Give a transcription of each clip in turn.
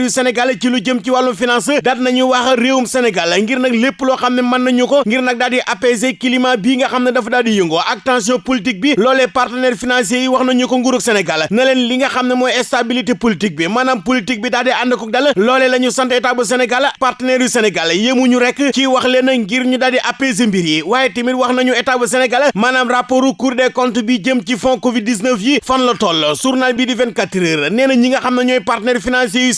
yu Sénégal ci lu jëm ci wàllum finance daat nañu wax réewum Sénégal ngir nag lépp loo xam ne nañu ko ngir nag daal di apaiser climat bii nga xam dafa daal di ak tension politique bi loolee partenaires financiers yi wax nañu ko nguurug Sénégal na leen li nga xam ne stabilité politique bi maanaam politique bi daal di ànd ko dal loolee la ñu sant état bu Sénégal partenaires yu Sénégal yémuñu rek ci wax leen ngir ñu daal di apaiser mbir yi waaye tamit wax nañu état bu Cour des comptes bi jëm ci fonds Covid 19 yi fan la toll journal bi di 24 heures nee na ñi nga xam ne ñooy partenaires financiers yu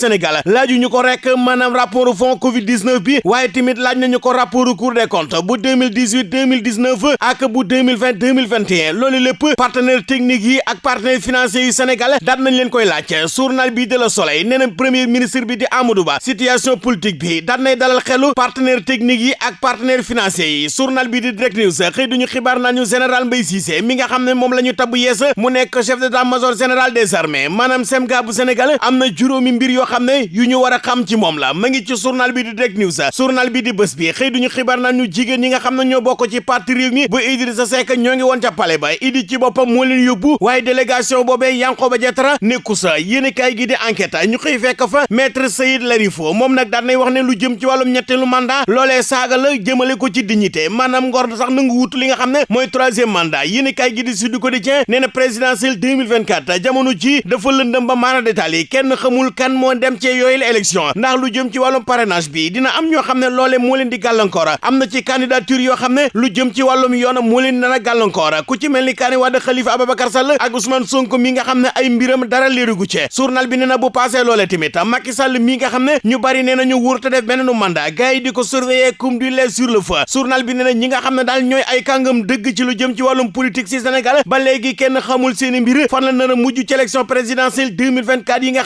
laaju ñu ko rek maanaam rapport fonds Covid 19 bi waaye tamit laaj nañu ko rapport Cour des comptes bu 2018 2019 ak bu 2020 2021 loolu lépp partenaires techniques yi ak partenaires financiers yu Sénégal daat nañ leen koy laaj. Journal bi de la Soleil nee premier ministre bi di Amadou Ba situation politique bi daat nay dalal xelu partenaires techniques yi ak partenaires financiers yi. Journal bi di Direct News xëy duñu xibaar nañu général Mbaye Cissé mi nga xam ne moom la ñu tabb mu nekk chef d'état-major général des armées. Maanaam semga bu Sénégal am na juróomi mbir yoo xam yu ñu war a xam ci moom la. ma ngi ci journal bi di Direct News. journal bi di bés bi. xëy duñu xibaar nañu jigéen ñi nga xam ne ñoo bokk ci parti réew mi bu Idrissa Seck ñoo ngi woon ca palais ba. Idi ci boppam moo leen yóbbu. waaye délégation boobee Yankhoba Diattara nekku sa. yéen gi di enquête. ñu xëy fekk fa maître Seyid Larifo moom nag daan nay wax ne lu jëm ci wàllum ñetteelu mandat loolee saaga la jëmale ko ci dignité. maanaam ngor sax nangu wutu li nga xam ne mooy troisième mandat. yéen kaay gi di Sud Quotidien nee na présidentielle 2024 jamono ji dafa lëndëm ba maana détail yi kenn xamul kan moo dem ci yooyu la élection ndax lu jëm ci wàllum parrainage bi dina am ñoo xam ne loole leen di na ci candidature yoo xam ne lu jëm ci wàllum yoon moo leen dana gàllankoor ku ci mel ni Karim Khalifa Ababacar Sall ak Ousmane Sonko mi nga xam ne ay mbiram dara léerugu ci journal bi na bu passé loole tamit Macky Sall mi nga xam ne ñu bari nee na ñu wóor te def benn mandat gars di ko surveiller comme du lait sur le feu journal bi nee na ñi nga xam ne daal ñooy ay kàngam dëgg ci lu jëm ci wàllum politique ci Sénégal ba léegi kenn xamul seeni mbir fan la nar a ci élection présidentielle 2024 yi nga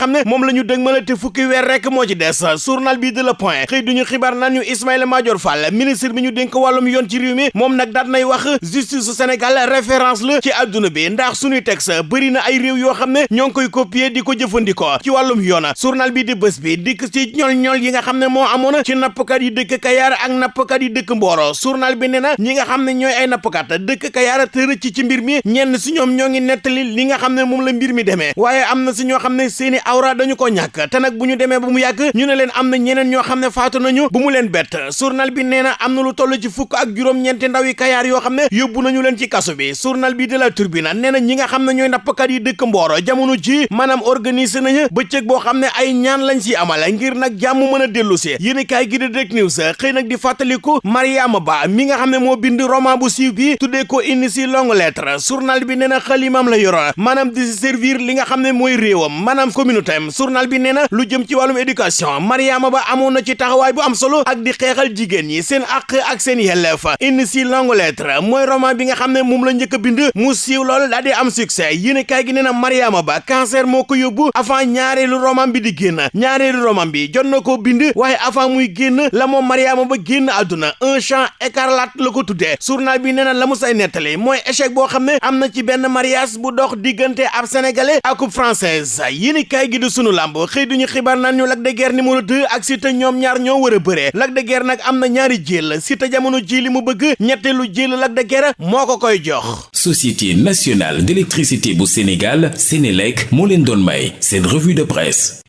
fukki weer rek moo ci des. Journal bi de Le Point. Xëy duñu xibaar naan ñu Ismaïla Madior Fall ministre bi ñu dénk wàllum yoon ci réew mi moom nag daat nay wax justice Sénégal référence la ci adduna bi ndax suñuy texte bëri na ay réew yoo xam ne ñoo ngi koy copier di ko jëfandikoo ci wàllum yoon. Journal bi di bés bi dikk ci ñol ñol yi nga xam ne moo ci nappkat yi dëkk Kayaar ak nappkat yi dëkk Mboro. Journal bi nee na ñi nga xam ne ñooy ay nappkat dëkk Kayaar te rëcc ci mbir mi ñenn si ñoom ñoo ngi nettali li nga xam ne moom la mbir mi demee. Waaye am na si ñoo xam ne seeni awra dañu ko te nag bu ñu demee ba mu yàgg ñu ne leen am na ñeneen ñoo xam ne faatu nañu bu mu leen bett journal bi nee na am na lu toll ci fukk ak juróom-ñeenti ndaw yi kayaar yoo xam ne yóbbu nañu leen ci kaso bi journal bi de la Tribune nee na ñi nga xam ne ñooy nappkat yi dëkk Mboro jamono ji maanaam organiser nañu bëccëg boo xam ay ñaan lañ si amal ngir nag jàmm mën a dellu si yéen kaay gi di Direct News xëy nag di fàttaliku Mariama Ba mi nga xam ne moo bind roman bu siiw bi tuddee ko indi si longue lettre journal bi nee na xalimaam la yoroon maanaam di servir li nga xam ne mooy réewam maanaam communauté journal bi nee na lu jëm ci wàllum éducation Mariama Ba amoon na ci taxawaay bu am solo ak di xeexal jigéen ñi seen àq ak seen yelleef indi si longue lettre mooy roman bi nga xam ne la a bind mu siiw lool daa di am succès yéen kaay gi nee Mariama Ba cancer moo ko yóbbu avant ñaareelu roman bi di génn ñaareelu roman bi jot na koo bind waaye avant muy génn la moom Mariama Ba génn àdduna un champ écarlate la ko journal bi nee la mu say nettali mooy échec boo xam ne am na ci benn mariage bu dox diggante ab sénégalais ak française yéen kaay gi di sunu làmb xëy duñu xibaar naan ñu Lac de Guiers numéro 2 ak Siteu ñoom ñaar ñoo war a bëree Lac de Guiers nag am na ñaari jël Siteu jamono ji li mu bëgg ñetteelu jël Lac de Guiers moo ko koy jox. société nationale d'électricité bu Sénégal Sénélec moo leen doon may revue de presse